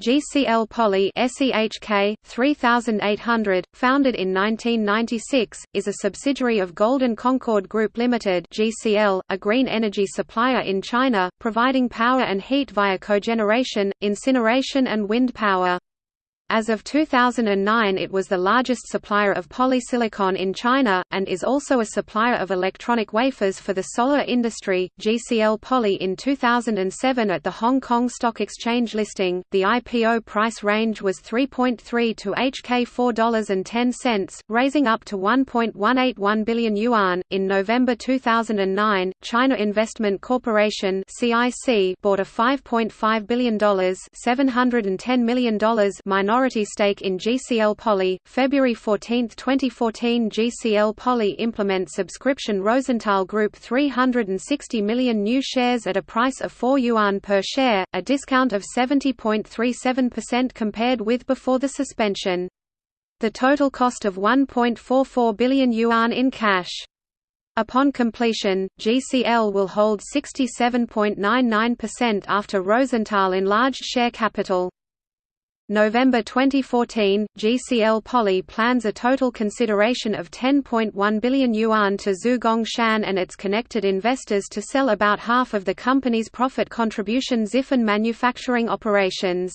GCL Poly SEHK 3800, founded in 1996, is a subsidiary of Golden Concord Group Limited (GCL), a green energy supplier in China, providing power and heat via cogeneration, incineration and wind power. As of 2009 it was the largest supplier of polysilicon in China, and is also a supplier of electronic wafers for the solar industry. GCL Poly in 2007 at the Hong Kong Stock Exchange listing, the IPO price range was 3.3 to HK $4.10, raising up to 1.181 billion yuan. In November 2009, China Investment Corporation (CIC) bought a $5.5 billion $710 million minority minority stake in GCL Poly. February 14, 2014 GCL Poly implement subscription Rosenthal Group 360 million new shares at a price of 4 yuan per share, a discount of 70.37% compared with before the suspension. The total cost of 1.44 billion yuan in cash. Upon completion, GCL will hold 67.99% after Rosenthal enlarged share capital. November 2014, GCL Poly plans a total consideration of 10.1 billion yuan to Zhugong Shan and its connected investors to sell about half of the company's profit contribution Zifen manufacturing operations.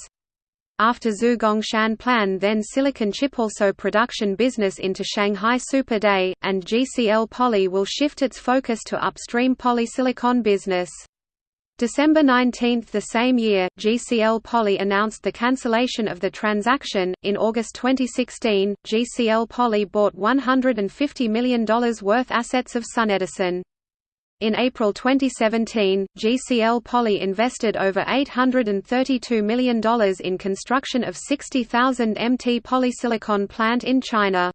After Zhugong Shan plan then silicon chip also production business into Shanghai Super Day, and GCL Poly will shift its focus to upstream polysilicon business. December 19 the same year, GCL Poly announced the cancellation of the transaction. In August 2016, GCL Poly bought $150 million worth assets of SunEdison. In April 2017, GCL Poly invested over $832 million in construction of 60,000 MT polysilicon plant in China.